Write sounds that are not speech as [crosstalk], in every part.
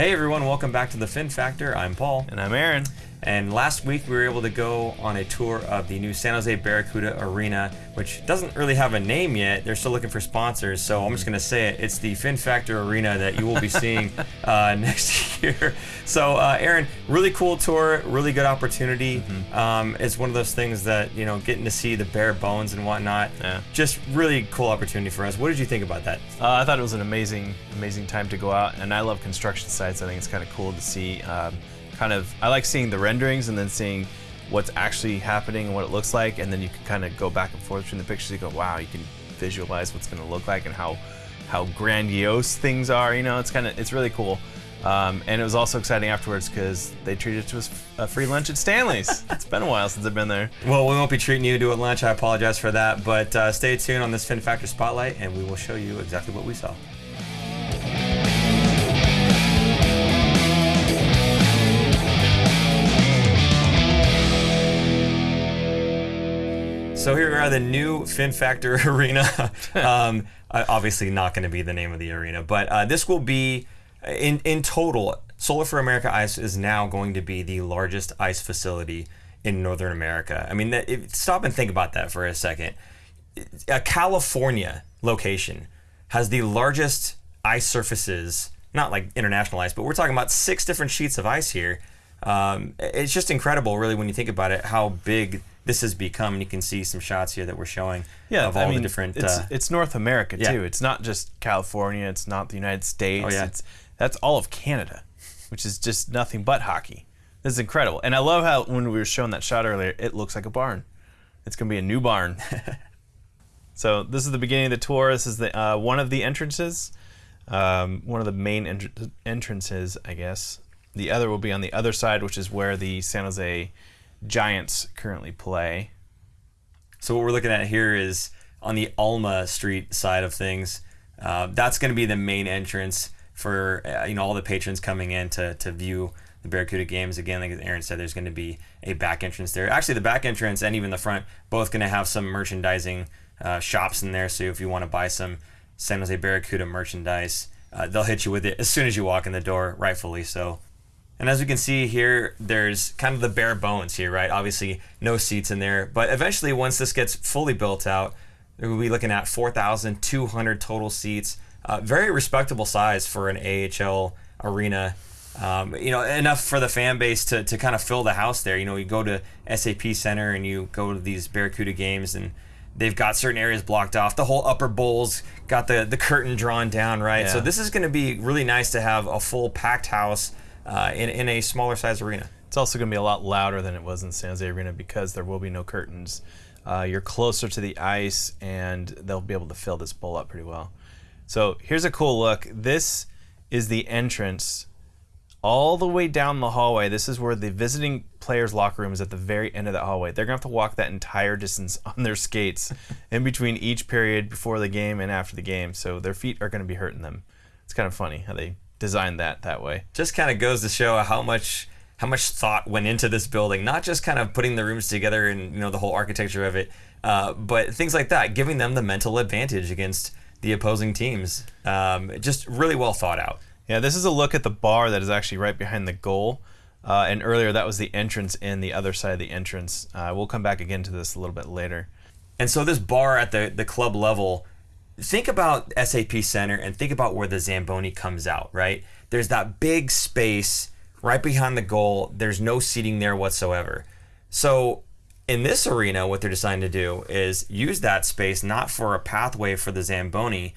Hey everyone, welcome back to the Fin Factor. I'm Paul. And I'm Aaron. And last week we were able to go on a tour of the new San Jose Barracuda Arena, which doesn't really have a name yet. They're still looking for sponsors, so I'm just going to say it. It's the Fin Factor Arena that you will be seeing [laughs] uh, [laughs] next year. So, uh, Aaron, really cool tour, really good opportunity. Mm-hmm. Um, it's one of those things that, you know, getting to see the bare bones and whatnot, yeah. just really cool opportunity for us. What did you think about that? Uh, I thought it was an amazing, amazing time to go out, and I love construction sites. I think it's kind of cool to see. Um, kind of I like seeing the renderings and then seeing what's actually happening and what it looks like, and then you can kind of go back and forth between the pictures. You go, wow, you can visualize what's going to look like and how how grandiose things are. You know, it's kind of it's really cool. Um, and it was also exciting afterwards because they treated us to a free lunch at Stanley's. [laughs] it's been a while since I've been there. Well, we won't be treating you to a lunch. I apologize for that. But uh, stay tuned on this Fin Factor Spotlight, and we will show you exactly what we saw. So here we are, the new Fin Factor [laughs] Arena. [laughs] um, obviously, not going to be the name of the arena, but uh, this will be in in total. Solar4America Ice is now going to be the largest ice facility in Northern America. I mean, that, if, stop and think about that for a second. A California location has the largest ice surfaces, not like international ice, but we're talking about six different sheets of ice here. Um, it's just incredible, really, when you think about it, how big this has become. And you can see some shots here that we're showing yeah, of all I mean, the different. It's, uh, it's North America yeah. too. It's not just California. It's not the United States. Oh, yeah. It's that's all of Canada, which is just nothing but hockey. This is incredible, and I love how when we were showing that shot earlier, it looks like a barn. It's gonna be a new barn. [laughs] so this is the beginning of the tour. This is the uh, one of the entrances, um, one of the main entr entrances, I guess. The other will be on the other side, which is where the San Jose Giants currently play. So what we're looking at here is on the Alma Street side of things. Uh, that's going to be the main entrance for uh, you know all the patrons coming in to, to view the Barracuda games. Again, like Aaron said, there's going to be a back entrance there. Actually, the back entrance and even the front both going to have some merchandising uh, shops in there. So if you want to buy some San Jose Barracuda merchandise, uh, they'll hit you with it as soon as you walk in the door, rightfully so. And as we can see here, there's kind of the bare bones here, right? Obviously, no seats in there. But eventually, once this gets fully built out, we'll be looking at 4,200 total seats. Uh, very respectable size for an AHL arena. Um, you know, enough for the fan base to, to kind of fill the house there. You know, you go to SAP Center and you go to these Barracuda games and they've got certain areas blocked off. The whole upper bowls got the, the curtain drawn down, right? Yeah. So this is going to be really nice to have a full packed house uh, in, in a smaller size arena. It's also going to be a lot louder than it was in San Jose Arena because there will be no curtains. Uh, you're closer to the ice, and they'll be able to fill this bowl up pretty well. So here's a cool look. This is the entrance all the way down the hallway. This is where the visiting players' locker room is at the very end of that hallway. They're going to have to walk that entire [laughs] distance on their skates in between each period before the game and after the game. So their feet are going to be hurting them. It's kind of funny how they designed that that way. Just kind of goes to show how much how much thought went into this building. Not just kind of putting the rooms together and you know the whole architecture of it, uh, but things like that, giving them the mental advantage against the opposing teams. Um, just really well thought out. Yeah, this is a look at the bar that is actually right behind the goal. Uh, and earlier, that was the entrance in the other side of the entrance. Uh, we'll come back again to this a little bit later. And so this bar at the, the club level think about SAP Center and think about where the Zamboni comes out, right? There's that big space right behind the goal. There's no seating there whatsoever. So in this arena, what they're deciding to do is use that space not for a pathway for the Zamboni,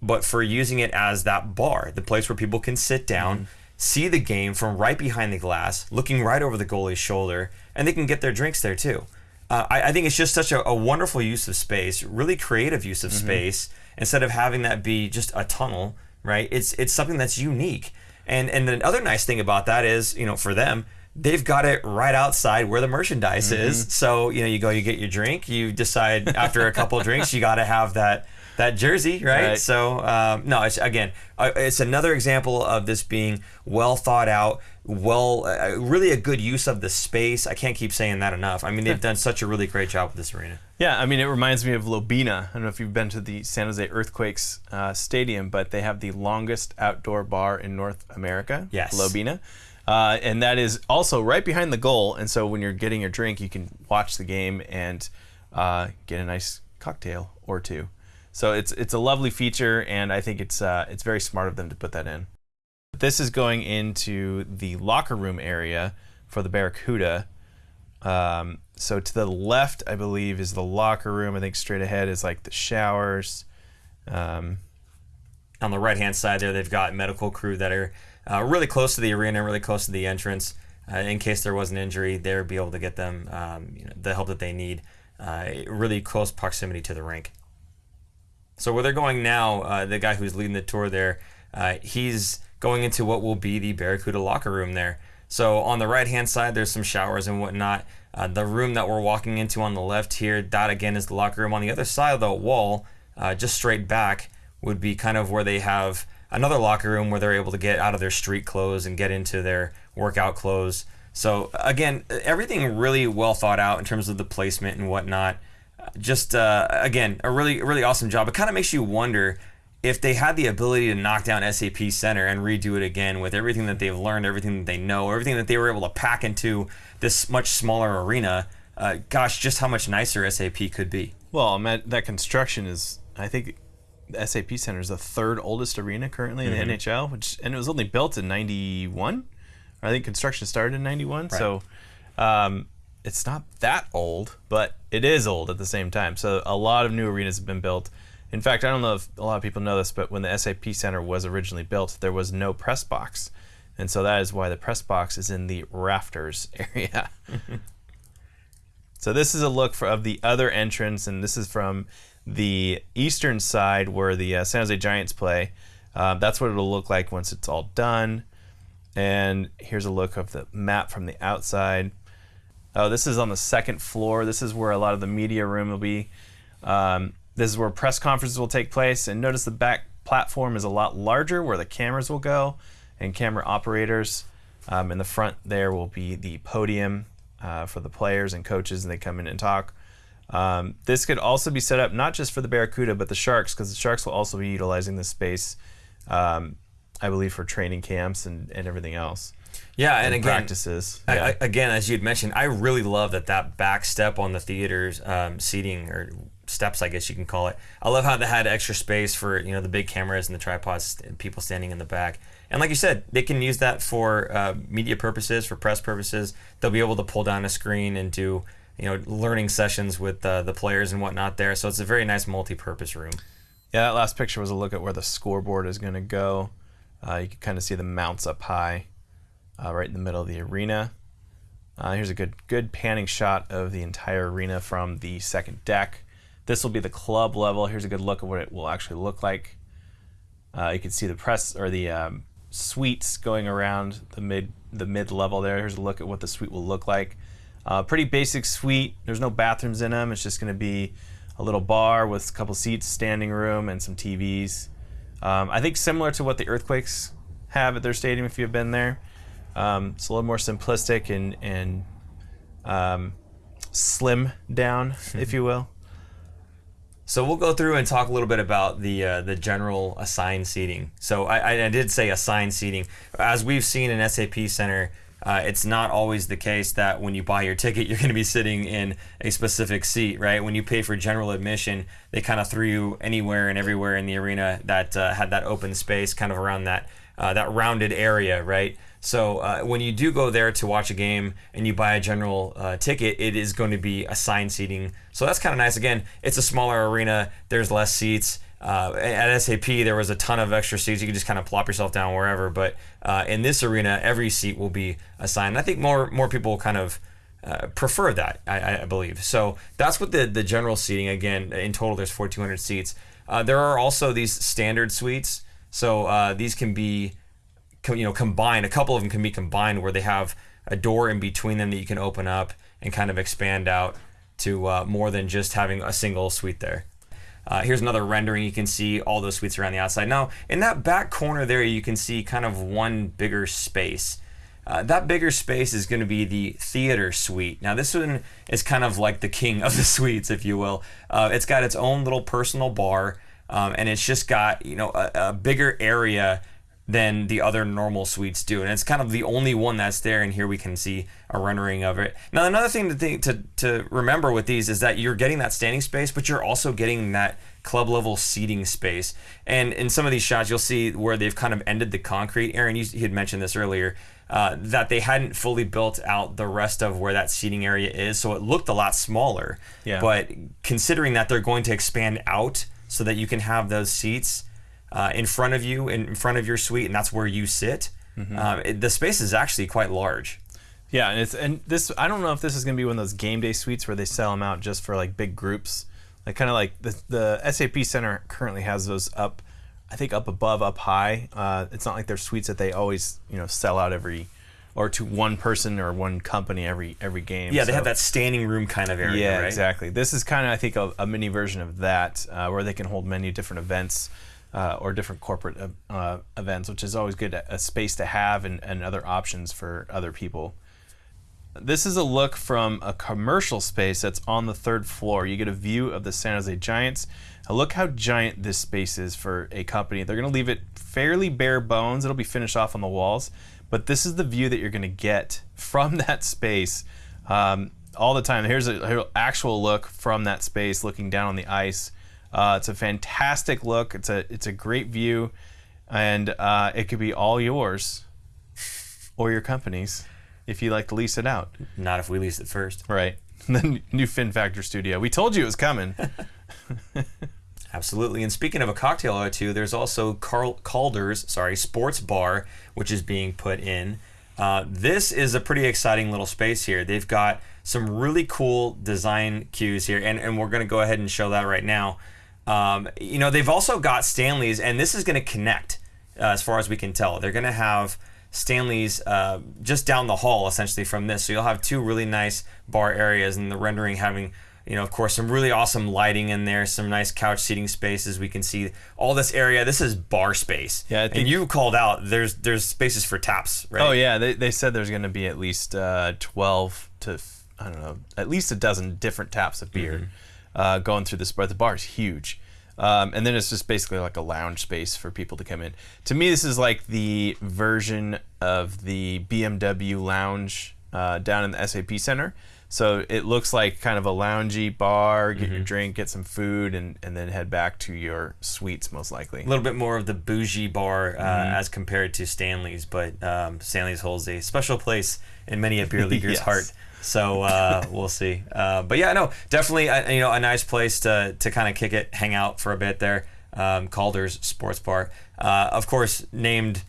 but for using it as that bar, the place where people can sit down, mm-hmm. see the game from right behind the glass, looking right over the goalie's shoulder, and they can get their drinks there too uh, I, I, think it's just such a, a, wonderful use of space, really creative use of mm-hmm. space. Instead of having that be just a tunnel, right? It's it's something that's unique. And and the other nice thing about that is, you know, for them, they've got it right outside where the merchandise mm-hmm. is. So you know, you go, you get your drink, you decide after a couple drinks, you got to have that that jersey, right? Right. So um, no, it's again, uh, it's another example of this being well thought out, well, uh, really a good use of the space. I can't keep saying that enough. I mean, they've done such a really great job with this arena. Yeah, I mean, it reminds me of Lobina. I don't know if you've been to the San Jose Earthquakes uh, Stadium, but they have the longest outdoor bar in North America. Yes. Lobina. Uh, and that is also right behind the goal. And so when you're getting your drink, you can watch the game and uh, get a nice cocktail or two. So it's it's a lovely feature, and I think it's uh, it's very smart of them to put that in. This is going into the locker room area for the Barracuda. Um, so to the left, I believe, is the locker room. I think straight ahead is like the showers. Um, On the right hand side there, they've got medical crew that are uh, really close to the arena, really close to the entrance. Uh, in case there was an injury, they'll be able to get them um, you know, the help that they need. Uh, really close proximity to the rink. So where they're going now, uh, the guy who's leading the tour there, uh, he's going into what will be the Barracuda locker room there. So on the right hand side, there's some showers and whatnot. Uh, the room that we're walking into on the left here, that again is the locker room. On the other side of the wall, uh, just straight back, would be kind of where they have another locker room where they're able to get out of their street clothes and get into their workout clothes. So again, everything really well thought out in terms of the placement and whatnot. Just uh, again, a really really awesome job. It kind of makes you wonder if they had the ability to knock down SAP Center and redo it again with everything that they've learned, everything that they know, everything that they were able to pack into this much smaller arena. Uh, gosh, just how much nicer SAP could be. well, that construction is, I think, the SAP Center is the third oldest arena currently in the NHL, which and it was only built in '91. I think construction started in '91, so um, it's not that old, but it is old at the same time. So a lot of new arenas have been built. In fact, I don't know if a lot of people know this, but when the SAP Center was originally built, there was no press box. And so that is why the press box is in the rafters [laughs] area. [laughs] so this is a look for, of the other entrance, and this is from the eastern side where the uh, San Jose Giants play. Um, that's what it'll look like once it's all done. And here's a look of the map from the outside. Oh, this is on the second floor. This is where a lot of the media room will be. Um, this is where press conferences will take place. And notice the back platform is a lot larger where the cameras will go and camera operators. Um, in the front there will be the podium uh, for the players and coaches, and they come in and talk. Um, this could also be set up not just for the Barracuda, but the Sharks, because the Sharks will also be utilizing this space, um, I believe, for training camps and, and everything else. Yeah, and, again, practices. I- Yeah. I, again, as you'd mentioned, I really love that that back step on the theater's um, seating or steps, I guess you can call it. I love how they had extra space for you know the big cameras and the tripods and people standing in the back. And like you said, they can use that for uh, media purposes, for press purposes. They'll be able to pull down a screen and do you know learning sessions with uh, the players and whatnot there. So it's a very nice multi-purpose room. Yeah, that last picture was a look at where the scoreboard is going to go. Uh, you can kind of see the mounts up high, uh, right in the middle of the arena. Uh, here's a good good panning shot of the entire arena from the second deck. This will be the club level. Here's a good look at what it will actually look like. Uh, you can see the press or the um, suites going around the mid the mid level there. Here's a look at what the suite will look like. Uh, pretty basic suite. There's no bathrooms in them. It's just going to be a little bar with a couple seats, standing room, and some TVs. Um, I think similar to what the Earthquakes have at their stadium if you've been there. Um, it's a little more simplistic and and um, slim down, if [laughs] you will. So we'll go through and talk a little bit about the uh, the general assigned seating. So I, I- did say assigned seating. As we've seen in SAP Center, uh, it's not always the case that when you buy your ticket, [laughs] you're going to be sitting in a specific seat, right? When you pay for general admission, they kind of threw you anywhere and everywhere in the arena that uh, had that open space, kind of around that uh, that rounded area, right? So uh, when you do go there to watch a game and you buy a general uh, ticket, it is going to be assigned seating. So that's kind of nice. Again, it's a smaller arena. There's less seats. Uh, at SAP, there was a ton of extra seats. You could just kind of plop yourself down wherever. But uh, in this arena, every seat will be assigned. I think more more people kind of uh, prefer that. I, I believe. So that's what the the general seating. Again, in total, there's 4,200 seats. Uh, there are also these standard suites. So these can be you know combined a couple of them can be combined where they have a door in between them that you can open up and kind of expand out to uh, more than just having a single suite there Uh, here's another rendering. You can see all those suites around the outside. Now, in that back corner there, you can see kind of one bigger space. Uh, that bigger space is going to be the theater suite. Now, this one is kind of like the king of the [laughs] suites, if you will. Uh, it's got its own little personal bar, um, and it's just got you know a, a bigger area than the other normal suites do. And it's kind of the only one that's there. And here we can see a rendering of it. Now, another thing to think, to, to remember with these is that you're getting that standing space, but you're also getting that club level seating space. And in some of these shots, you'll see where they've kind of ended the concrete. Aaron, you, you had mentioned this earlier. Uh, that they hadn't fully built out the rest of where that seating area is, so it looked a lot smaller. Yeah. But considering that they're going to expand out so that you can have those seats, uh, in front of you, in front of your suite, and that's where you sit. Mm-hmm. Um, it, the space is actually quite large. Yeah, and it's and this I don't know if this is going to be one of those game day suites where they sell them out just for like big groups, like kind of like the the SAP Center currently has those up, I think up above, up high. Uh, it's not like they're suites that they always you know sell out every, or to one person or one company every every game. Yeah, they So- have that standing room kind of area, Yeah, right? exactly. This is kind of I think a, a mini version of that, uh, where they can hold many different events. Uh, or different corporate uh, uh, events, which is always good, a space to have and, and other options for other people. This is a look from a commercial space that's on the third floor. You get a view of the San Jose Giants. Now look how giant this space is for a company. They're going to leave it fairly bare bones. It'll be finished off on the walls, but this is the view that you're going to get from [laughs] that space um, all the time. Here's an actual look from that space, looking down on the ice. Uh, it's a fantastic look. It's a it's a great view, and uh, it could be all yours or your company's if you like to lease it out. Not if we lease it first. Right. [laughs] The new Fin Factor studio. We told you it was coming. [laughs] Absolutely. And speaking of a cocktail or two, there's also Carl Calder's, sorry, Sports Bar, which is being put in. Uh, this is a pretty exciting little space here. They've got some really cool design cues here, and, and we're going to go ahead and show that right now. Um, you know, they've also got Stanley's, and this is going to connect uh, as far as we can tell. They're going to have Stanley's uh, just down the hall, essentially, from this. So you'll have two really nice bar areas, and the rendering having you know, of course, some really awesome lighting in there, some nice couch seating spaces. We can see all this area. This is bar space. Yeah, and you called out there's there's spaces for taps, right? oh yeah, they, they said there's going to be at least uh, 12 to I don't know, at least a dozen different taps of beer uh, going through this bar. The bar is huge. Um, and then it's just basically like a lounge space for people to come in. To me, this is like the version of the BMW lounge uh, down in the SAP Center. So it looks like kind of a loungy bar, get your drink, get some food, and, and then head back to your suites, most likely. A little bit more of the bougie bar uh, Mm-hmm. as compared to Stanley's, but um, Stanley's holds a special place in many a beer [laughs] leaguer's Yes. heart. So uh, [laughs] we'll see. Uh, but yeah, no, definitely, a, you know, a nice place to to kind of kick it, hang out for a bit there. Um, Calder's Sports Bar, uh, of course, named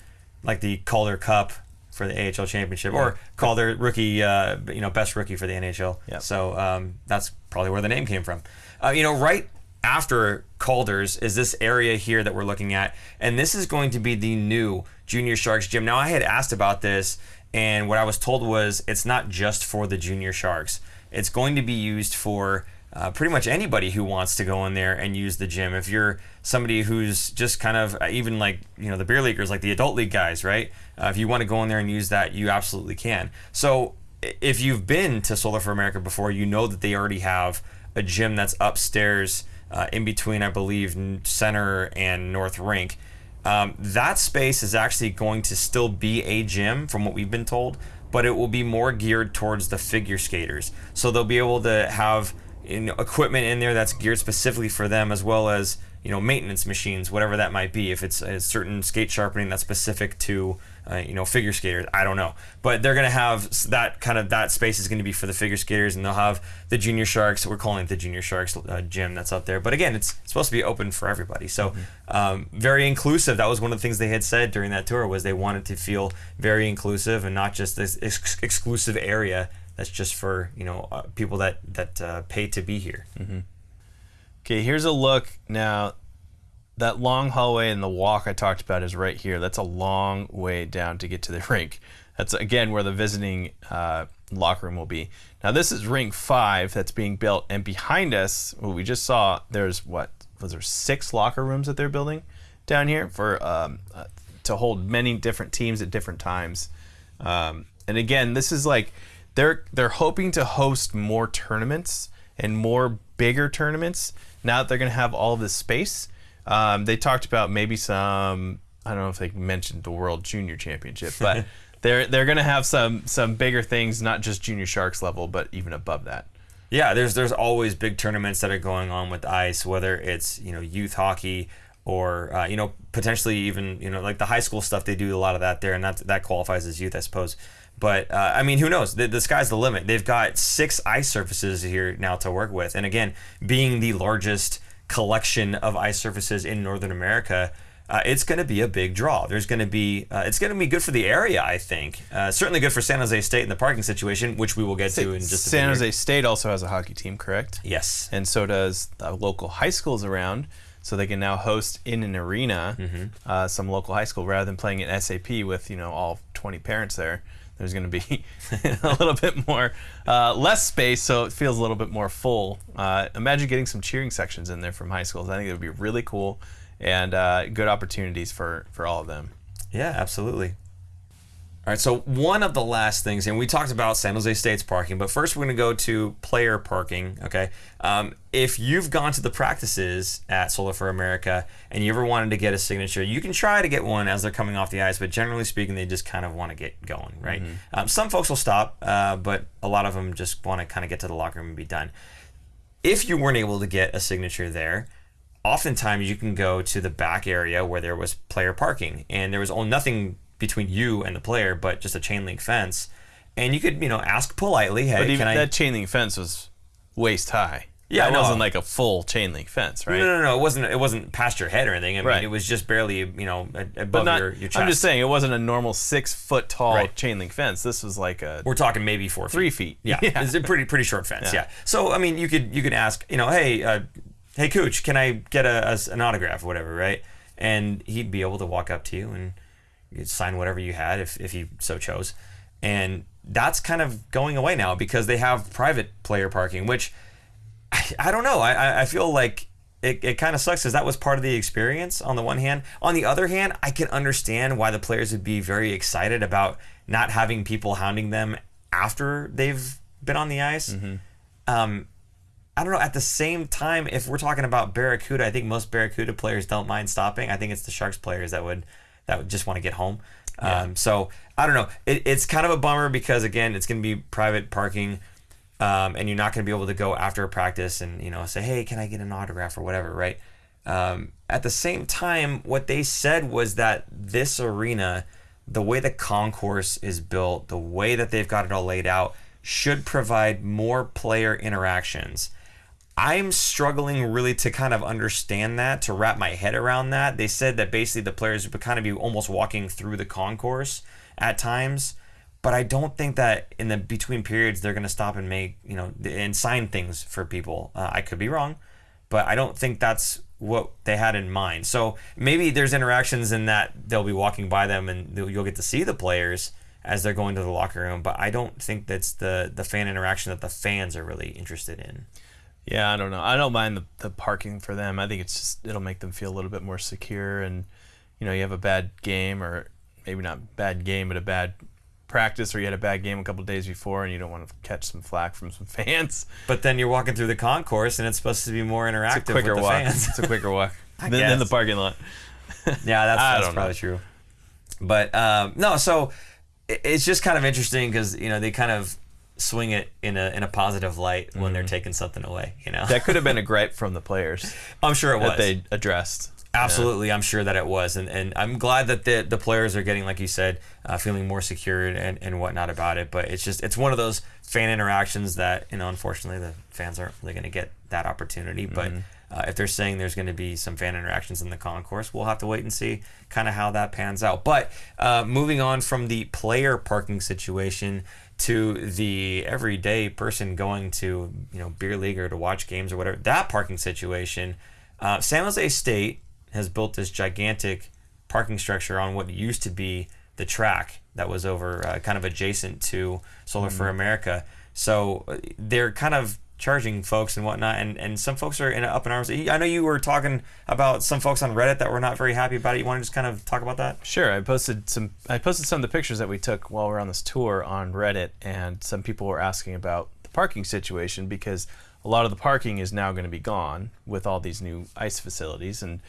like the Calder Cup for the AHL championship, or Calder rookie, uh, you know, best rookie for the NHL. Yep. So um, that's probably where the name came from. Uh, you know, right after Calder's is this area here that we're looking at, and this is going to be the new Junior Sharks gym. Now, I had asked about this, and what I was told was it's not just for the Junior Sharks. It's going to be used for uh, pretty much anybody who wants to go in there and use the gym. If you're somebody who's just kind of uh, even like you know the beer leaguers, like the adult league guys, right? Uh, if you want to go in there and use that, you absolutely can. So if you've been to Solar4America before, you know that they already have a gym that's upstairs uh, in between, I believe, Center and North Rink. Um, that space is actually going to still be a gym, from what we've been told, but it will be more geared towards the figure skaters. So they'll be able to have equipment in there that's geared specifically for them, as well as you know maintenance machines, whatever that might be. If it's a certain skate sharpening that's specific to uh, you know figure skaters, I don't know, but they're gonna have that kind of that space is going to be for the figure skaters, and they'll have the junior sharks. We're calling it the junior sharks uh, gym that's up there, but again, it's supposed to be open for everybody. So um, very inclusive. That was one of the things they had said during that tour was they wanted to feel very inclusive and not just this ex- exclusive area that's just for you know uh, people that that uh, pay to be here. Okay, here's a look now. That long hallway and the walk I talked about is right here. That's a long way down to get to the [laughs] rink. That's again where the visiting uh, locker room will be. Now this is rink five that's being built, and behind us, what we just saw, there's what was there six locker rooms that they're building down here for um, uh, to hold many different teams at different times. Um, and again, this is like they're they're hoping to host more tournaments and more bigger tournaments now that they're going to have all of this space. Um, they talked about maybe some. I don't know if they mentioned the World Junior Championship, but [laughs] they're they're going to have some some bigger things, not just Junior Sharks level, but even above that. Yeah, there's there's always big tournaments that are going on with ice, whether it's you know youth hockey or uh, you know potentially even you know like the high school stuff. They do a lot of that there, and that that qualifies as youth, I suppose. But uh, I mean, who knows? The, the sky's the limit. They've got six ice surfaces here now to work with, and again, being the largest collection of ice surfaces in Northern America. Uh, it's going to be a big draw. There's going to be, uh, it's going to be good for the area, I think. Uh, certainly good for San Jose State in the parking situation, which we will get to in just a San. Jose State also has a hockey team, correct? Yes. and so does the local high schools around. So they can now host in an arena Mm-hmm. uh, some local high school rather than playing at SAP with you know all 20 parents there. There's going to be [laughs] a little bit more uh, less space, so it feels a little bit more full. Uh, imagine getting some cheering sections in there from high schools. I think it would be really cool and uh, good opportunities for for all of them. Yeah, absolutely. All right, so one of the last things, and we talked about San Jose State's parking, but first we're going to go to player parking. Okay, um, if you've gone to the practices at Solar4America and you ever wanted to get a signature, you can try to get one as they're coming off the ice, but generally speaking, they just kind of want to get going, right? Um, some folks will stop, uh, but a lot of them just want to kind of get to the locker room and be done. If you weren't able to get a signature there, oftentimes you can go to the back area where there was player parking and there was only nothing between you and the player but just a chain link fence and you could you know ask politely hey But even can i that chain link fence was waist high. Yeah, that no. wasn't like a full chain link fence, right? no, no, no, it wasn't. It wasn't past your head or anything. I mean, Right. it was just barely, you know, above not, your, your chest. I'm just saying it wasn't a normal six foot tall Right. chain link fence. This was like a We're talking maybe four feet. three feet. [laughs] Yeah, it's a pretty pretty short fence. Yeah. Yeah. So I mean, you could you could ask, you know, hey, uh, hey, Cooch, can I get a, a- an autograph, or whatever, right? And he'd be able to walk up to you and you'd sign whatever you had if if you so chose. And that's kind of going away now because they have private player parking, which I, I don't know. I I- I feel like. It, it kind of sucks because that was part of the experience on the one hand. On the other hand, I can understand why the players would be very excited about not having people hounding them after they've been on the ice. Um, I don't know. At the same time, if we're talking about Barracuda, I think most Barracuda players don't mind stopping. I think it's the Sharks players that would that would just want to get home. Um, so I don't know. It, it's kind of a bummer because again, it's going to be private parking, um, and you're not going to be able to go after a practice and you know say, hey, can I get an autograph or whatever, right? Um, at the same time, what they said was that this arena, the way the concourse is built, the way that they've got it all laid out, should provide more player interactions. I'm struggling really to kind of understand that, to wrap my head around that. They said that basically the players would kind of be almost walking through the concourse at times, but I don't think that in the between periods they're going to stop and make, you know, and sign things for people. Uh, I could be wrong, but I don't think that's what they had in mind. So maybe there's interactions in that they'll be walking by them and you'll get to see the players as they're going to the locker room, but I don't think that's the the fan interaction that the fans are really interested in. Yeah, I don't know. I don't mind the, the parking for them. I think it's just it'll make them feel a little bit more secure. And you know, you have a bad game, or maybe not bad game, but a bad practice, or you had a bad game a couple days before, and you don't want to catch some flack from some [laughs] fans. But then you're walking through the concourse, and it's supposed to be more interactive It's a quicker with the walk. fans. It's a quicker walk [laughs] than, than the parking lot. [laughs] yeah, that's, that's don't know. probably true. But um, no, so it- it's just kind of interesting because you know they kind of swing it in a in a positive light when Mm-hmm. they're taking something away. You know, That could have been a [laughs] gripe from the players I'm sure it was. that they addressed. Absolutely, I'm sure that it was, and, and I'm glad that the the players are getting, like you said, uh, feeling more secure and, and whatnot about it. But it's just it's one of those fan interactions that you know, unfortunately, the fans aren't really going to get that opportunity. But uh, if they're saying there's going to be some fan interactions in the concourse, we'll have to wait and see kind of how that pans out. But uh, moving on from the player parking situation to the everyday person going to you know beer league or to watch games or whatever, that parking situation. Uh, San Jose State has built this gigantic parking structure on what used to be the track that was over uh, kind of adjacent to Solar4America. So uh, they're kind of charging folks and whatnot, and, and some folks are in up in arms. I know you were talking about some folks on Reddit that were not very happy about it. You want to just kind of talk about that? Sure. I posted some. I posted some of the pictures that we took while we are on this tour on Reddit, and some people were asking about the parking situation because a lot of the parking is now going to be gone with all these new ice facilities. And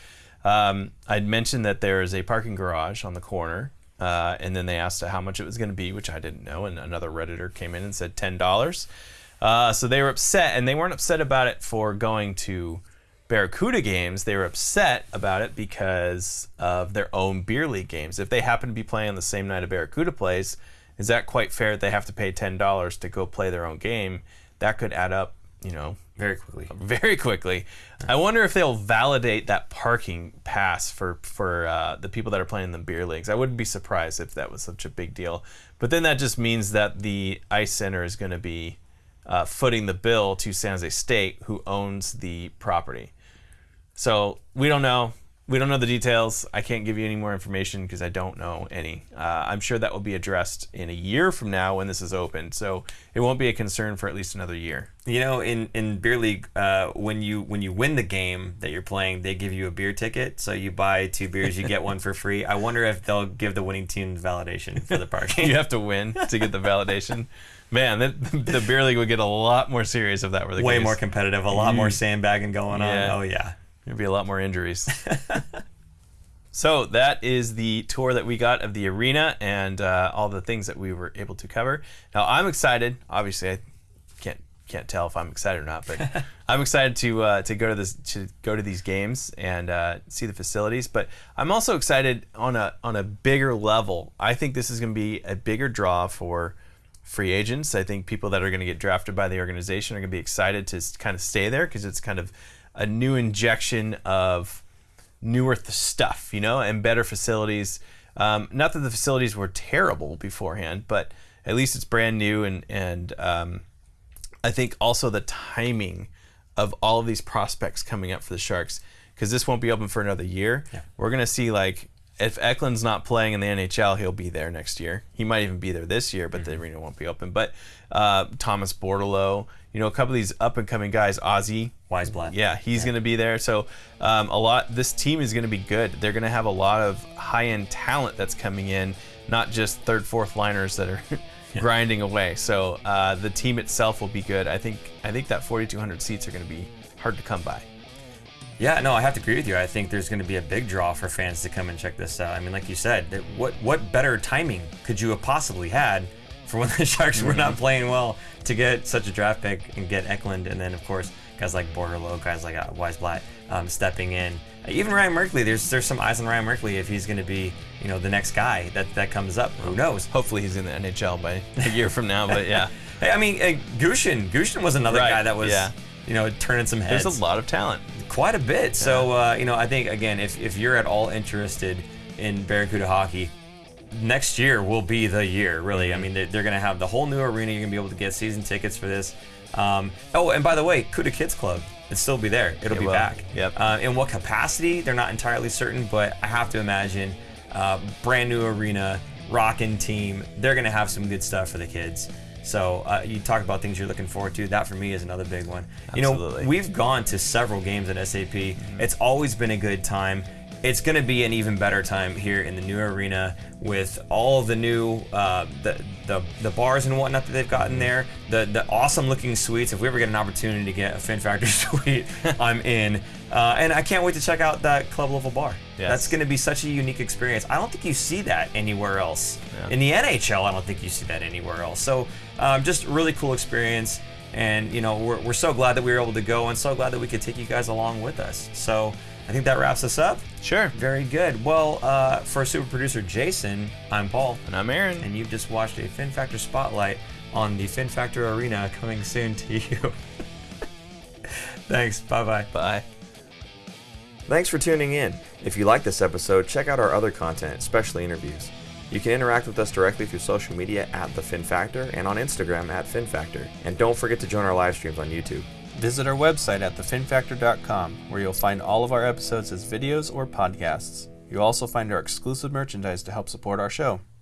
um, I'd mentioned that there is a parking garage on the corner, uh, and then they asked how much it was going to be, which I didn't know. And another redditor came in and said ten dollars. Uh, so they were upset, and they weren't upset about it for going to Barracuda games. They were upset about it because of their own beer league games. If they happen to be playing on the same night a Barracuda plays, is that quite fair? That they have to pay ten dollars to go play their own game. That could add up, you know, Very quickly. [laughs] very quickly. I wonder if they'll validate that parking pass for for uh, the people that are playing in the beer leagues. I wouldn't be surprised if that was such a big deal. But then that just means that the ice center is going to be uh, footing the bill to San Jose State, who owns the property. So we don't know. We don't know the details. I can't give you any more information because I don't know any. Uh, I'm sure that will be addressed in a year from now when this is open. So it won't be a concern for at least another year. You know, in, in beer league, uh, when you when you win the game that you're playing, they give you a beer ticket. So you buy two beers, you get one for free. I wonder if they'll give the winning team validation for the parking. [laughs] you have to win to get the validation. Man, the, the beer league would get a lot more serious if that were the Way case. more competitive, a lot more sandbagging going Yeah. on. Oh yeah. There'd be a lot more injuries. [laughs] so that is the tour that we got of the arena and uh, all the things that we were able to cover. Now I'm excited. Obviously, I can't can't tell if I'm excited or not, but [laughs] I'm excited to uh, to go to this to go to these games and uh, see the facilities. But I'm also excited on a on a bigger level. I think this is going to be a bigger draw for free agents. I think people that are going to get drafted by the organization are going to be excited to kind of stay there because it's kind of a new injection of newer stuff, you know, and better facilities. Um, not that the facilities were terrible beforehand, but at least it's brand new and and um, I think also the timing of all of these prospects coming up for the Sharks because this won't be open for another year. Yeah. We're gonna see like if Eklund's not playing in the NHL, he'll be there next year. He might even be there this year, but the arena won't be open. But uh, Thomas Bordeleau, you know, a couple of these up and coming guys, Ozzy, Wiesblatt. yeah, he's going to be there. So um, a lot. This team is going to be good. They're going to have a lot of high-end talent that's coming in, not just third, fourth liners that are [laughs] grinding away. So uh, the team itself will be good. I think. I think that 4,200 seats are going to be hard to come by. Yeah, no, I have to agree with you. I think there's going to be a big draw for fans to come and check this out. I mean, like you said, what what better timing could you have possibly had for when the [laughs] Sharks were not playing well to get such a draft pick and get Eklund, and then of course guys like Bordeleau, guys like uh, Wiesblatt um, stepping in. Even Ryan Merkley, there's there's some eyes on Ryan Merkley if he's going to be you know the next guy that that comes up. Who knows? Hopefully, he's in the NHL by a year from now. But yeah, [laughs] Hey, I mean, uh, Gushchin, Gushchin was another Right, guy that was yeah. you know turning some heads. there's a lot of talent. quite a bit. So uh, you know, I think again, if if you're at all interested in Barracuda hockey, next year will be the year. Really, I mean, they're, they're going to have the whole new arena. You're going to be able to get season tickets for this. Um, oh, and by the way, Cuda Kids Club, it'll still be there. It'll It be will. back. Yep. Uh, in what capacity? They're not entirely certain, but I have to imagine, uh, brand new arena, rockin' team. They're going to have some good stuff for the kids. So uh, you talk about things you're looking forward to. That for me is another big one. Absolutely. You know, we've gone to several games at SAP. It's always been a good time. It's going to be an even better time here in the new arena with all the new uh, the, the the bars and whatnot that they've gotten there. The the awesome looking suites. If we ever get an opportunity to get a Fin Factor [laughs] suite, [laughs] I'm in. Uh, and I can't wait to check out that club level bar. Yes. That's going to be such a unique experience. I don't think you see that anywhere else. Yeah. In the NHL, I don't think you see that anywhere else. So um, just really cool experience. And you know we're, we're so glad that we were able to go, and so glad that we could take you guys along with us. So I think that wraps us up. Sure. Very good. Well, uh, for super producer Jason, I'm Paul, And I'm Aaron. and you've just watched a Fin Factor spotlight on the Fin Factor Arena coming soon to you. [laughs] Thanks. Bye bye. Bye. Thanks for tuning in. If you like this episode, check out our other content, especially interviews. You can interact with us directly through social media at The Fin Factor and on Instagram at Fin Factor. And don't forget to join our live streams on YouTube. Visit our website at thefinfactor.com, where you'll find all of our episodes as videos or podcasts. You'll also find our exclusive merchandise to help support our show.